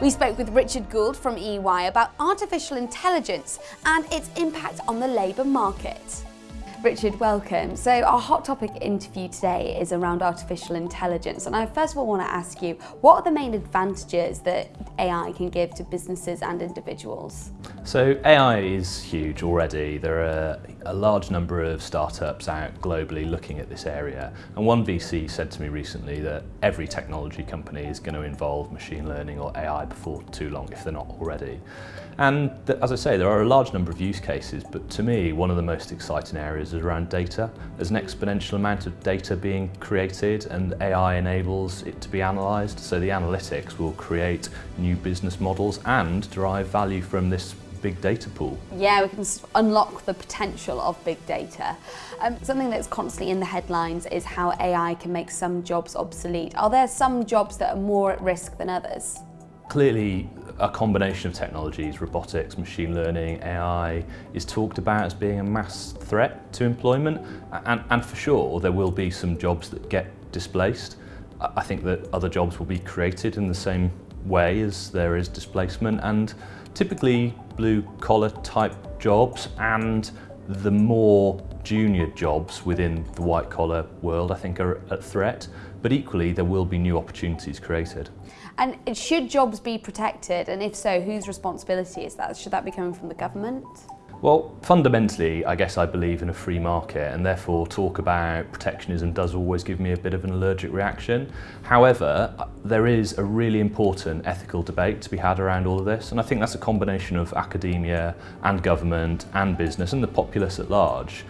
We spoke with Richard Gould from EY about artificial intelligence and its impact on the labour market. Richard, welcome. So our hot topic interview today is around artificial intelligence. And I first of all want to ask you, what are the main advantages that AI can give to businesses and individuals? So AI is huge already. There are a large number of startups out globally looking at this area. And one VC said to me recently that every technology company is going to involve machine learning or AI before too long if they're not already. And as I say, there are a large number of use cases, but to me, one of the most exciting areas is around data. There's an exponential amount of data being created and AI enables it to be analysed. So the analytics will create new business models and derive value from this big data pool. Yeah, we can unlock the potential of big data. Um, something that's constantly in the headlines is how AI can make some jobs obsolete. Are there some jobs that are more at risk than others? Clearly, a combination of technologies, robotics, machine learning, AI, is talked about as being a mass threat to employment. And, and for sure, there will be some jobs that get displaced. I think that other jobs will be created in the same way as there is displacement and typically blue collar type jobs and the more junior jobs within the white collar world I think are at threat but equally there will be new opportunities created. And should jobs be protected and if so whose responsibility is that? Should that be coming from the government? Well, fundamentally, I guess I believe in a free market and therefore talk about protectionism does always give me a bit of an allergic reaction. However, uh, there is a really important ethical debate to be had around all of this and I think that's a combination of academia and government and business and the populace at large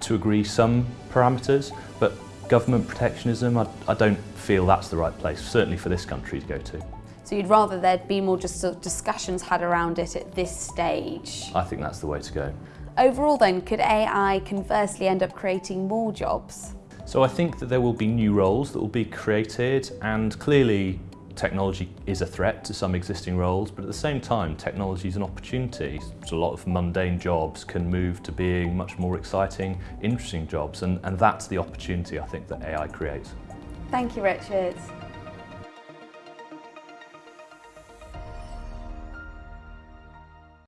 to agree some parameters, but government protectionism, I, I don't feel that's the right place, certainly for this country to go to. So you'd rather there'd be more just sort of discussions had around it at this stage? I think that's the way to go. Overall then, could AI conversely end up creating more jobs? So I think that there will be new roles that will be created and clearly technology is a threat to some existing roles, but at the same time, technology is an opportunity. So a lot of mundane jobs can move to being much more exciting, interesting jobs, and, and that's the opportunity I think that AI creates. Thank you, Richard.